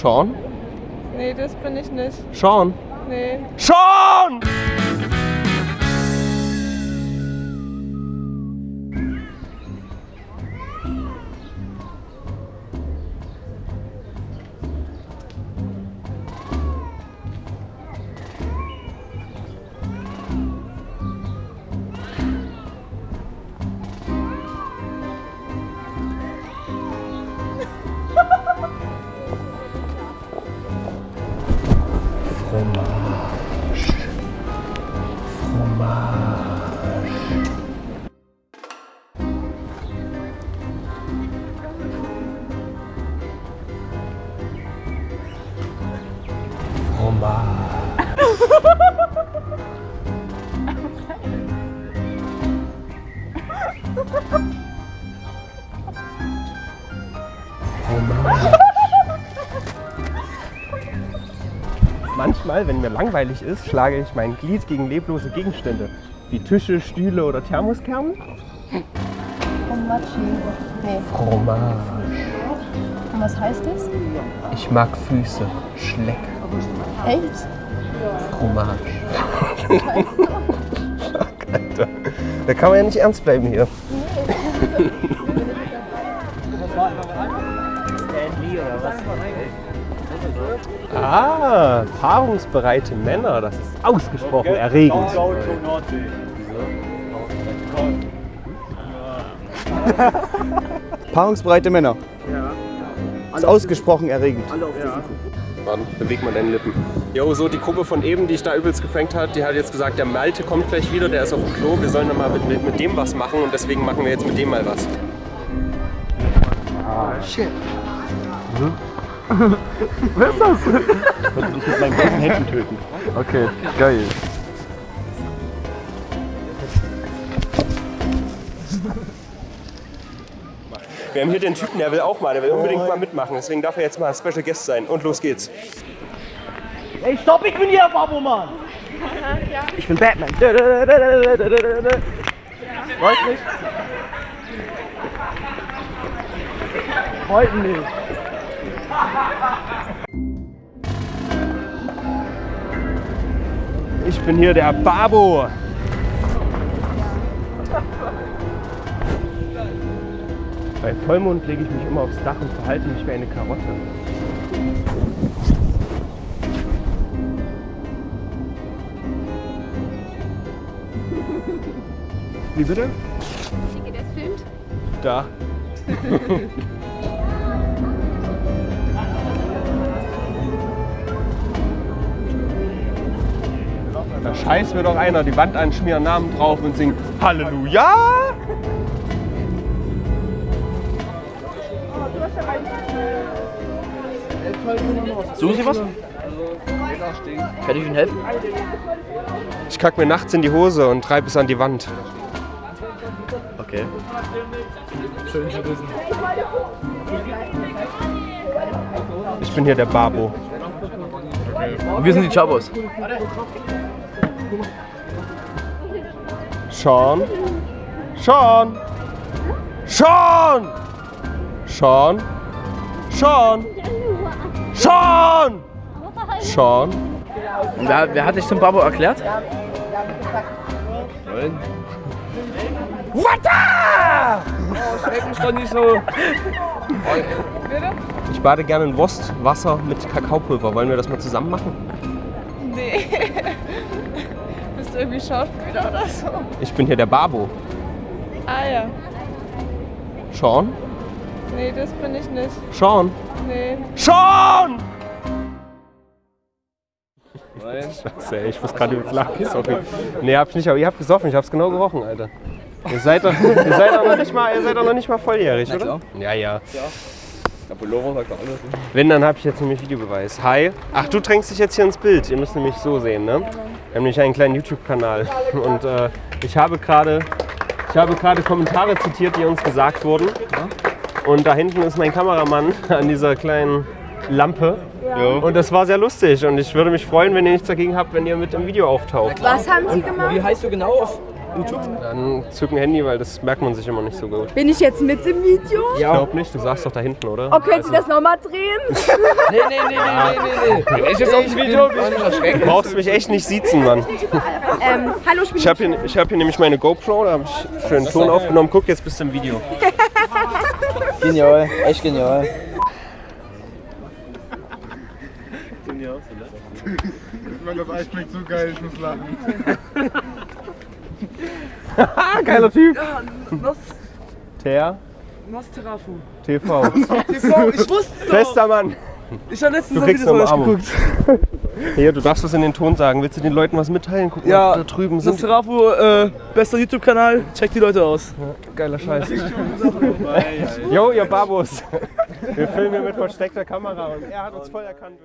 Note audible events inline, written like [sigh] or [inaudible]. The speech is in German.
Sean? Nee, das bin ich nicht. Sean? Nee. Sean! Fromage. [laughs] Fromage. Fromage. [laughs] Fromage. Manchmal, wenn mir langweilig ist, schlage ich mein Glied gegen leblose Gegenstände, wie Tische, Stühle oder Thermoskernen. Fromaggi. Nee. Fromage. Und was heißt das? Ich mag Füße. Schleck. Echt? Fromage. Fuck, [laughs] Alter. [laughs] Da kann man ja nicht ernst bleiben hier. Ah, paarungsbereite Männer, das ist ausgesprochen erregend. [laughs] Paarungsbereite Männer. Ist ausgesprochen erregend. Warte, beweg mal deine Lippen. Jo, so die Gruppe von eben, die ich da übelst geprankt hat, die hat jetzt gesagt, der Malte kommt gleich wieder, der ist auf dem Klo, wir sollen dann mal mit, mit, mit dem was machen und deswegen machen wir jetzt mit dem mal was. Ich mit meinen bloßen Händen töten. Okay, geil. Wir haben hier den Typen, der will auch mal, der will unbedingt mal mitmachen, deswegen darf er jetzt mal Special Guest sein. Und los geht's. Ey, stopp, ich bin hier, Babo, Mann! Ich bin Batman. Wollt nicht? Wollten nicht. Ich bin hier der Babo. Bei Vollmond lege ich mich immer aufs Dach und verhalte mich wie eine Karotte. Wie bitte? Derjenige, der filmt. Da. [laughs] Da scheiß mir doch einer die Wand anschmieren, Namen drauf und singen Halleluja! Suchen Sie was? Kann ich Ihnen helfen? Ich kack mir nachts in die Hose und treib es an die Wand. Okay. Ich bin hier der Babo. Und wir sind die Chabos. Sean. Sean. Sean. Sean. Sean. Sean. Sean. Wer, wer hat dich zum Babo erklärt? Wata! Schreck mich doch nicht so. Ich bade gerne in Wurstwasser mit Kakaopulver. Wollen wir das mal zusammen machen? Irgendwie Schauspieler oder so? Ich bin hier der Babo. Ah ja. Sean? Nee, das bin ich nicht. Sean? Nee. Sean! Scheiße, ey, ich muss gerade übelst lachen. Sorry. Nee, hab ich nicht, aber ihr habt gesoffen. Ich hab's genau gerochen, Alter. Ihr seid doch, ihr seid doch noch nicht mal, ihr seid doch noch nicht mal volljährig, oder? Ja, ja. Der Pullover sagt alles. Wenn, dann habe ich jetzt nämlich Videobeweis. Hi. Ach, du drängst dich jetzt hier ins Bild. Ihr müsst nämlich so sehen, ne? Wir haben nämlich einen kleinen YouTube-Kanal. [laughs] Und äh, ich habe gerade ich habe gerade Kommentare zitiert, die uns gesagt wurden. Und da hinten ist mein Kameramann [laughs] an dieser kleinen Lampe. Und das war sehr lustig. Und ich würde mich freuen, wenn ihr nichts dagegen habt, wenn ihr mit im Video auftaucht. Was haben Sie gemacht? Wie heißt du genau auf YouTube. Dann zück ein Handy, weil das merkt man sich immer nicht so gut. Bin ich jetzt mit im Video? Ich glaube nicht, du sagst doch da hinten, oder? Oh, können Sie das nochmal drehen? [laughs] Nee, nee, nee, nee, nee, nee. nee. Ich jetzt auf dem Video bin ich. Du brauchst mich echt nicht siezen, Mann. ähm, hallo, ich bin Ich habe hier, ich hab hier nämlich meine GoPro, da habe ich schönen Ton aufgenommen. Guck, jetzt bist du im Video. [laughs] Genial, echt genial. Weil [laughs] das Eis schmeckt so geil, ich muss lachen. [laughs] Geiler Typ. Ter Nosterafu. TV. Ich wusste Bester Mann. Ich habe letztens Du ein kriegst Video eine von euch geguckt. Hier, du darfst was in den Ton sagen. Willst du den Leuten was mitteilen? Guck Ja, mal, da drüben sind Nosterafu, äh, bester YouTube-Kanal. Checkt die Leute aus. geiler Scheiß. Jo, ihr Babos. Wir filmen hier mit versteckter Kamera und er hat uns voll erkannt.